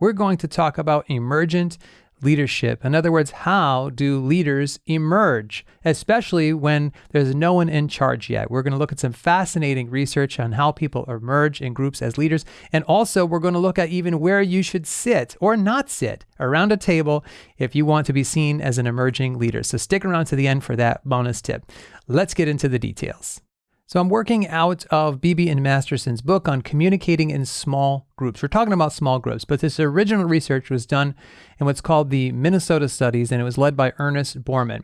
we're going to talk about emergent leadership. In other words, how do leaders emerge, especially when there's no one in charge yet? We're going to look at some fascinating research on how people emerge in groups as leaders. And also, we're going to look at even where you should sit or not sit around a table if you want to be seen as an emerging leader. So stick around to the end for that bonus tip. Let's get into the details. So I'm working out of Beebe and Masterson's book on communicating in small groups. We're talking about small groups, but this original research was done in what's called the Minnesota Studies, and it was led by Ernest Bormann.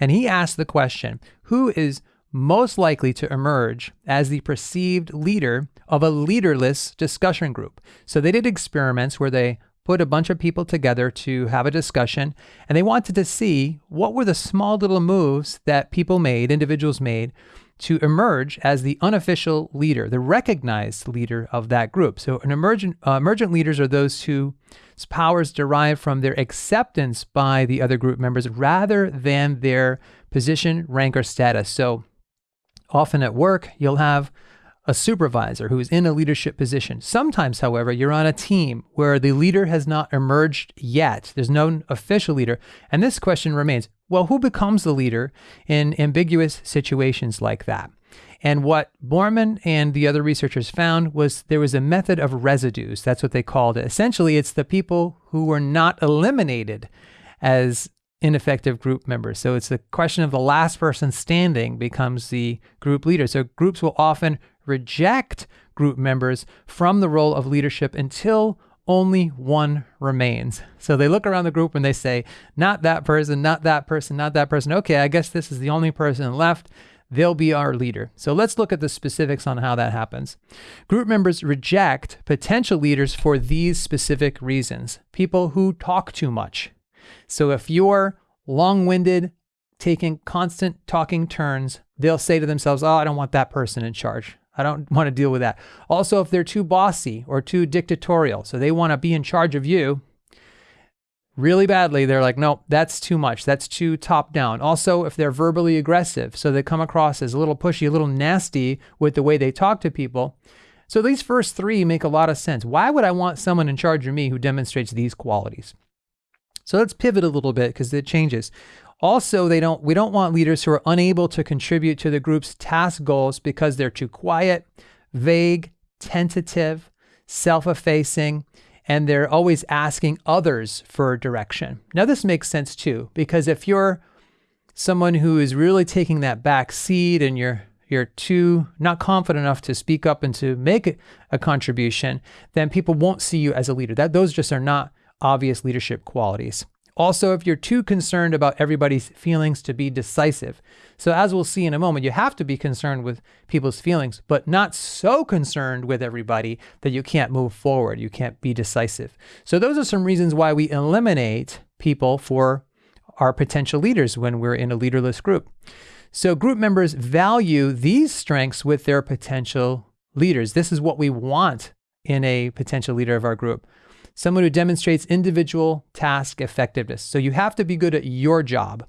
And he asked the question, who is most likely to emerge as the perceived leader of a leaderless discussion group? So they did experiments where they put a bunch of people together to have a discussion and they wanted to see what were the small little moves that people made, individuals made to emerge as the unofficial leader, the recognized leader of that group. So, an emergent uh, emergent leaders are those whose powers derive from their acceptance by the other group members rather than their position, rank, or status. So, often at work, you'll have a supervisor who is in a leadership position. Sometimes, however, you're on a team where the leader has not emerged yet. There's no official leader. And this question remains well, who becomes the leader in ambiguous situations like that? And what Bormann and the other researchers found was there was a method of residues. That's what they called it. Essentially, it's the people who were not eliminated as ineffective group members. So it's the question of the last person standing becomes the group leader. So groups will often reject group members from the role of leadership until only one remains. So they look around the group and they say, not that person, not that person, not that person. Okay, I guess this is the only person left. They'll be our leader. So let's look at the specifics on how that happens. Group members reject potential leaders for these specific reasons people who talk too much. So if you're long winded, taking constant talking turns, they'll say to themselves, Oh, I don't want that person in charge. I don't want to deal with that. Also, if they're too bossy or too dictatorial, so they want to be in charge of you really badly, they're like, no, that's too much. That's too top down. Also, if they're verbally aggressive, so they come across as a little pushy, a little nasty with the way they talk to people. So these first three make a lot of sense. Why would I want someone in charge of me who demonstrates these qualities? So let's pivot a little bit because it changes. Also, they don't we don't want leaders who are unable to contribute to the group's task goals because they're too quiet, vague, tentative, self-effacing, and they're always asking others for direction. Now this makes sense too because if you're someone who is really taking that back seat and you're you're too not confident enough to speak up and to make a contribution, then people won't see you as a leader. That those just are not obvious leadership qualities. Also, if you're too concerned about everybody's feelings to be decisive. So, as we'll see in a moment, you have to be concerned with people's feelings, but not so concerned with everybody that you can't move forward. You can't be decisive. So, those are some reasons why we eliminate people for our potential leaders when we're in a leaderless group. So, group members value these strengths with their potential leaders. This is what we want in a potential leader of our group someone who demonstrates individual task effectiveness. So you have to be good at your job.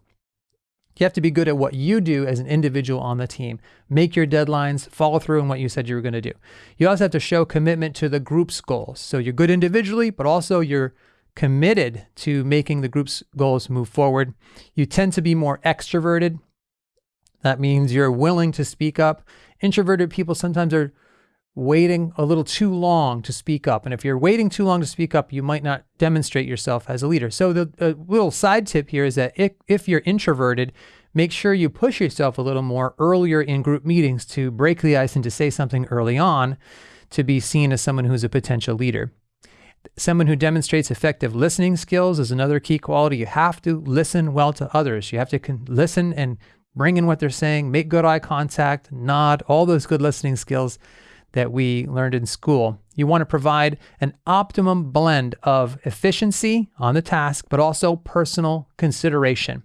You have to be good at what you do as an individual on the team. Make your deadlines, follow through on what you said you were going to do. You also have to show commitment to the group's goals. So you're good individually, but also you're committed to making the group's goals move forward. You tend to be more extroverted. That means you're willing to speak up. Introverted people sometimes are waiting a little too long to speak up. And if you're waiting too long to speak up, you might not demonstrate yourself as a leader. So the little side tip here is that if, if you're introverted, make sure you push yourself a little more earlier in group meetings to break the ice and to say something early on to be seen as someone who's a potential leader. Someone who demonstrates effective listening skills is another key quality. You have to listen well to others. You have to listen and bring in what they're saying, make good eye contact, nod, all those good listening skills that we learned in school. You want to provide an optimum blend of efficiency on the task, but also personal consideration.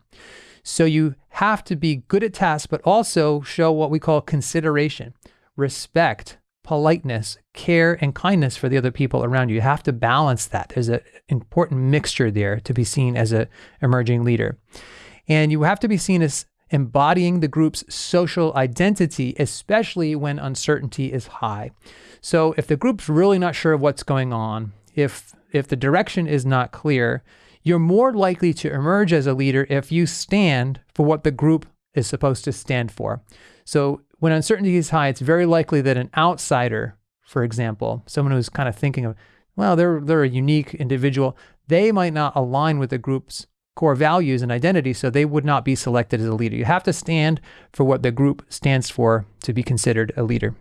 So you have to be good at tasks, but also show what we call consideration, respect, politeness, care, and kindness for the other people around you. You have to balance that. There's an important mixture there to be seen as an emerging leader. And you have to be seen as embodying the group's social identity, especially when uncertainty is high. So, if the group's really not sure of what's going on, if if the direction is not clear, you're more likely to emerge as a leader if you stand for what the group is supposed to stand for. So when uncertainty is high, it's very likely that an outsider, for example, someone who's kind of thinking of, well, they're they're a unique individual, they might not align with the group's core values and identity, so they would not be selected as a leader. You have to stand for what the group stands for to be considered a leader.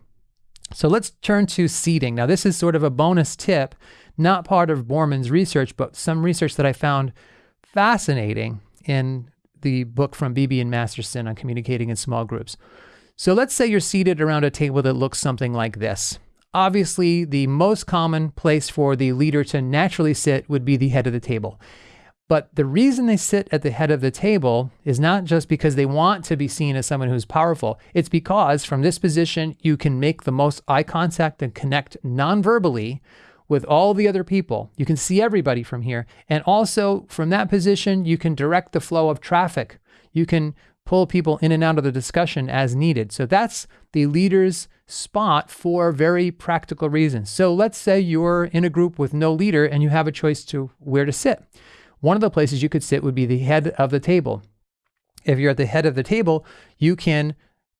So let's turn to seating. Now, this is sort of a bonus tip, not part of Bormann's research, but some research that I found fascinating in the book from Beebe and Masterson on communicating in small groups. So let's say you're seated around a table that looks something like this. Obviously, the most common place for the leader to naturally sit would be the head of the table. But the reason they sit at the head of the table is not just because they want to be seen as someone who's powerful. It's because from this position, you can make the most eye contact and connect non-verbally with all the other people. You can see everybody from here. And also from that position, you can direct the flow of traffic. You can pull people in and out of the discussion as needed. So that's the leader's spot for very practical reasons. So let's say you're in a group with no leader and you have a choice to where to sit. One of the places you could sit would be the head of the table. If you're at the head of the table, you can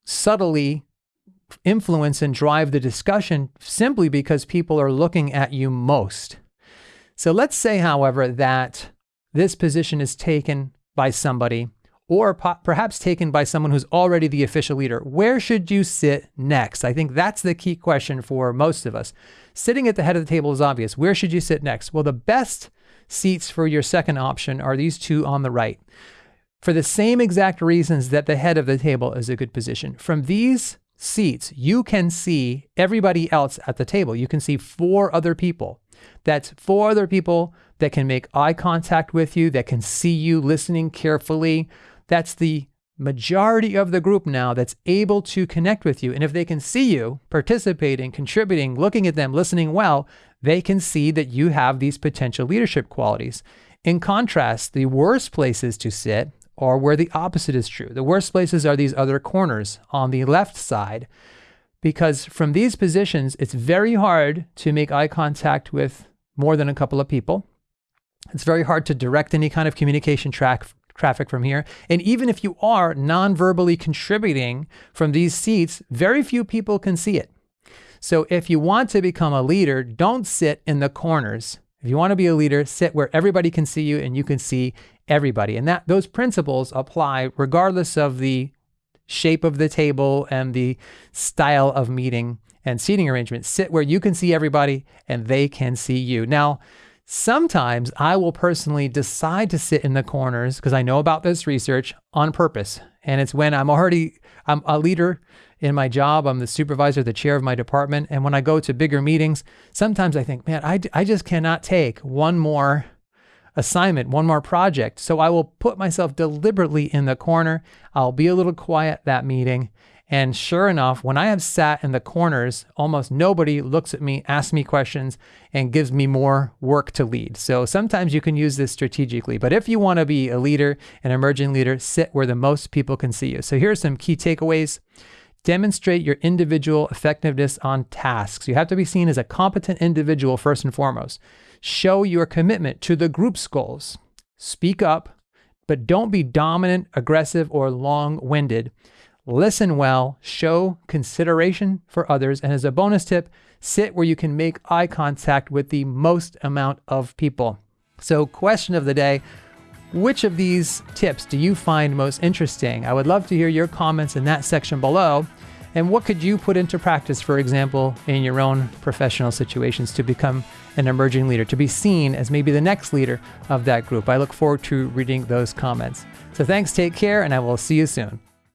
subtly influence and drive the discussion simply because people are looking at you most. So let's say, however, that this position is taken by somebody or perhaps taken by someone who's already the official leader. Where should you sit next? I think that's the key question for most of us. Sitting at the head of the table is obvious. Where should you sit next? Well, the best seats for your second option are these two on the right. For the same exact reasons that the head of the table is a good position. From these seats, you can see everybody else at the table. You can see four other people. That's four other people that can make eye contact with you, that can see you listening carefully. That's the majority of the group now that's able to connect with you. And if they can see you participating, contributing, looking at them, listening well, they can see that you have these potential leadership qualities. In contrast, the worst places to sit are where the opposite is true. The worst places are these other corners on the left side, because from these positions, it's very hard to make eye contact with more than a couple of people. It's very hard to direct any kind of communication track traffic from here. And even if you are non-verbally contributing from these seats, very few people can see it. So if you want to become a leader, don't sit in the corners. If you want to be a leader, sit where everybody can see you and you can see everybody. And that those principles apply regardless of the shape of the table and the style of meeting and seating arrangement. Sit where you can see everybody and they can see you. Now, sometimes I will personally decide to sit in the corners because I know about this research on purpose. And it's when I'm already I'm a leader in my job. I'm the supervisor, the chair of my department. And when I go to bigger meetings, sometimes I think, man, I, I just cannot take one more assignment, one more project. So I will put myself deliberately in the corner. I'll be a little quiet that meeting. And sure enough, when I have sat in the corners, almost nobody looks at me, asks me questions, and gives me more work to lead. So sometimes you can use this strategically. But if you want to be a leader, an emerging leader, sit where the most people can see you. So here are some key takeaways. Demonstrate your individual effectiveness on tasks. You have to be seen as a competent individual first and foremost. Show your commitment to the group's goals. Speak up, but don't be dominant, aggressive, or long winded. Listen well, show consideration for others, and as a bonus tip, sit where you can make eye contact with the most amount of people. So, question of the day which of these tips do you find most interesting? I would love to hear your comments in that section below. And what could you put into practice, for example, in your own professional situations to become an emerging leader, to be seen as maybe the next leader of that group? I look forward to reading those comments. So thanks, take care, and I will see you soon.